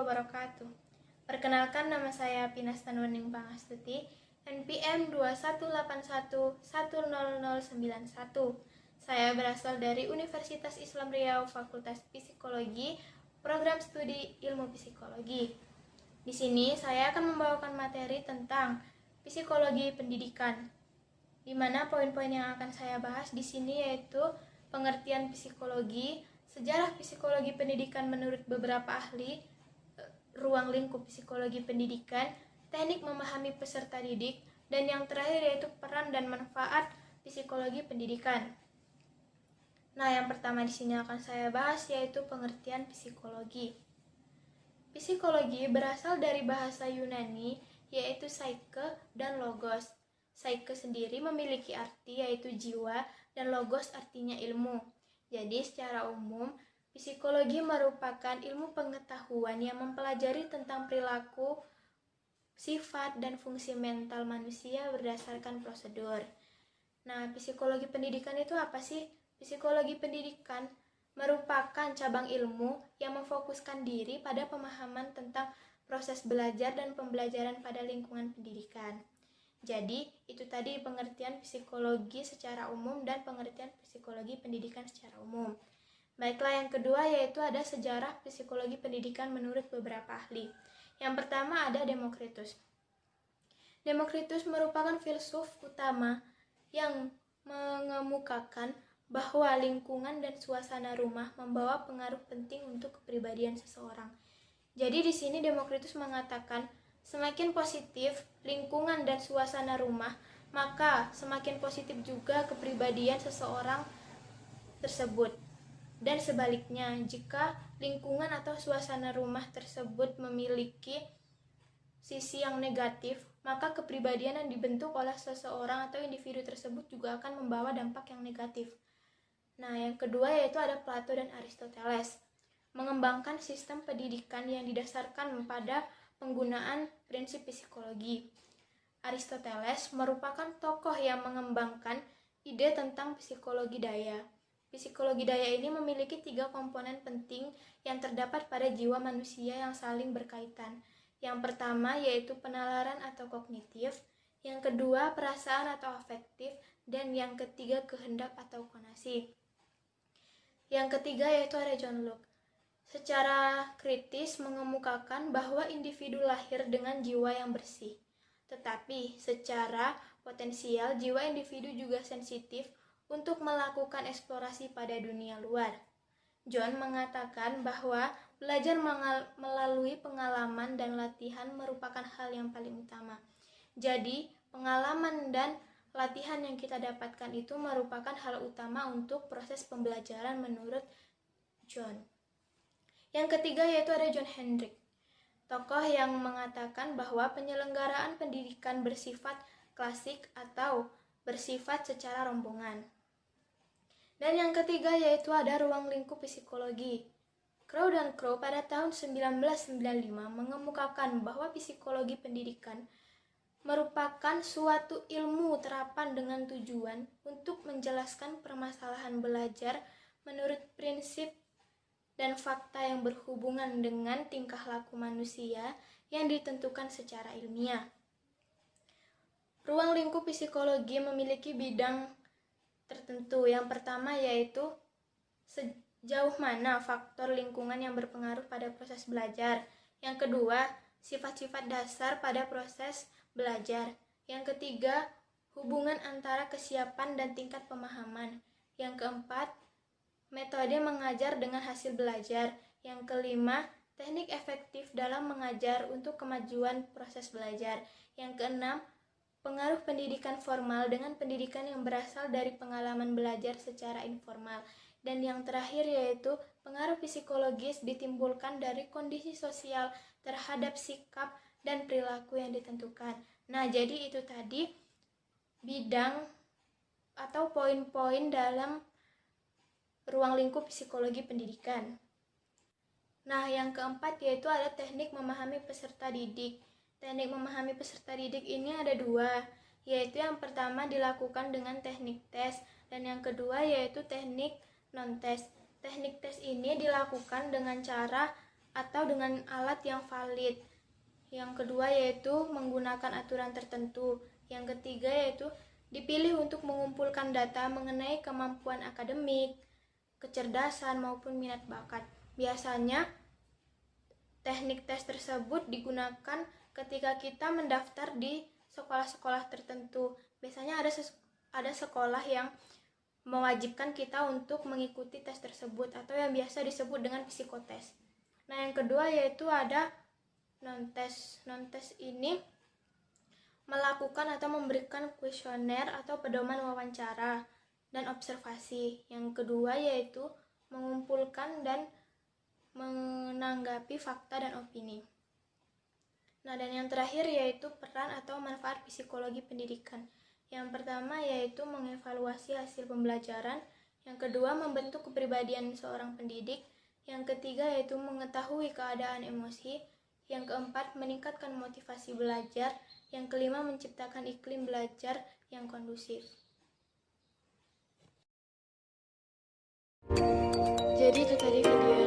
wabarakatuh. Perkenalkan nama saya Pinas Tanwaning Pangastuti, NPM 2181100091. Saya berasal dari Universitas Islam Riau, Fakultas Psikologi, Program Studi Ilmu Psikologi. Di sini saya akan membawakan materi tentang psikologi pendidikan, di mana poin-poin yang akan saya bahas di sini yaitu pengertian psikologi, sejarah psikologi pendidikan menurut beberapa ahli, ruang lingkup psikologi pendidikan, teknik memahami peserta didik, dan yang terakhir yaitu peran dan manfaat psikologi pendidikan. Nah, yang pertama di sini akan saya bahas yaitu pengertian psikologi. Psikologi berasal dari bahasa Yunani yaitu psyche dan logos. Psyche sendiri memiliki arti yaitu jiwa dan logos artinya ilmu. Jadi secara umum, psikologi merupakan ilmu pengetahuan yang mempelajari tentang perilaku, sifat, dan fungsi mental manusia berdasarkan prosedur. Nah, psikologi pendidikan itu apa sih? Psikologi pendidikan merupakan cabang ilmu yang memfokuskan diri pada pemahaman tentang proses belajar dan pembelajaran pada lingkungan pendidikan. Jadi, itu tadi pengertian psikologi secara umum dan pengertian psikologi pendidikan secara umum. Baiklah, yang kedua yaitu ada sejarah psikologi pendidikan menurut beberapa ahli. Yang pertama ada Demokritus. Demokritus merupakan filsuf utama yang mengemukakan bahwa lingkungan dan suasana rumah membawa pengaruh penting untuk kepribadian seseorang. Jadi di sini Demokritus mengatakan Semakin positif lingkungan dan suasana rumah, maka semakin positif juga kepribadian seseorang tersebut. Dan sebaliknya, jika lingkungan atau suasana rumah tersebut memiliki sisi yang negatif, maka kepribadian yang dibentuk oleh seseorang atau individu tersebut juga akan membawa dampak yang negatif. Nah, yang kedua yaitu ada Plato dan Aristoteles. Mengembangkan sistem pendidikan yang didasarkan pada penggunaan prinsip psikologi. Aristoteles merupakan tokoh yang mengembangkan ide tentang psikologi daya. Psikologi daya ini memiliki tiga komponen penting yang terdapat pada jiwa manusia yang saling berkaitan. Yang pertama yaitu penalaran atau kognitif, yang kedua perasaan atau afektif, dan yang ketiga kehendak atau konasi. Yang ketiga yaitu ada John Locke secara kritis mengemukakan bahwa individu lahir dengan jiwa yang bersih. Tetapi secara potensial jiwa individu juga sensitif untuk melakukan eksplorasi pada dunia luar. John mengatakan bahwa belajar melalui pengalaman dan latihan merupakan hal yang paling utama. Jadi, pengalaman dan latihan yang kita dapatkan itu merupakan hal utama untuk proses pembelajaran menurut John. Yang ketiga yaitu ada John Hendrik, tokoh yang mengatakan bahwa penyelenggaraan pendidikan bersifat klasik atau bersifat secara rombongan. Dan yang ketiga yaitu ada ruang lingkup psikologi. Crow dan Crow pada tahun 1995 mengemukakan bahwa psikologi pendidikan merupakan suatu ilmu terapan dengan tujuan untuk menjelaskan permasalahan belajar menurut prinsip dan fakta yang berhubungan dengan tingkah laku manusia yang ditentukan secara ilmiah. Ruang lingkup psikologi memiliki bidang tertentu. Yang pertama yaitu sejauh mana faktor lingkungan yang berpengaruh pada proses belajar. Yang kedua, sifat-sifat dasar pada proses belajar. Yang ketiga, hubungan antara kesiapan dan tingkat pemahaman. Yang keempat, metode mengajar dengan hasil belajar. Yang kelima, teknik efektif dalam mengajar untuk kemajuan proses belajar. Yang keenam, pengaruh pendidikan formal dengan pendidikan yang berasal dari pengalaman belajar secara informal. Dan yang terakhir yaitu pengaruh psikologis ditimbulkan dari kondisi sosial terhadap sikap dan perilaku yang ditentukan. Nah, jadi itu tadi bidang atau poin-poin dalam ruang lingkup psikologi pendidikan. Nah, yang keempat yaitu ada teknik memahami peserta didik. Teknik memahami peserta didik ini ada dua, yaitu yang pertama dilakukan dengan teknik tes, dan yang kedua yaitu teknik non-tes. Teknik tes ini dilakukan dengan cara atau dengan alat yang valid. Yang kedua yaitu menggunakan aturan tertentu. Yang ketiga yaitu dipilih untuk mengumpulkan data mengenai kemampuan akademik, kecerdasan maupun minat bakat. Biasanya teknik tes tersebut digunakan ketika kita mendaftar di sekolah-sekolah tertentu. Biasanya ada ada sekolah yang mewajibkan kita untuk mengikuti tes tersebut atau yang biasa disebut dengan psikotes. Nah, yang kedua yaitu ada non-tes. Non-tes ini melakukan atau memberikan kuesioner atau pedoman wawancara dan observasi. Yang kedua yaitu mengumpulkan dan menanggapi fakta dan opini. Nah, dan yang terakhir yaitu peran atau manfaat psikologi pendidikan. Yang pertama yaitu mengevaluasi hasil pembelajaran, yang kedua membentuk kepribadian seorang pendidik, yang ketiga yaitu mengetahui keadaan emosi, yang keempat meningkatkan motivasi belajar, yang kelima menciptakan iklim belajar yang kondusif. Jadi itu tadi video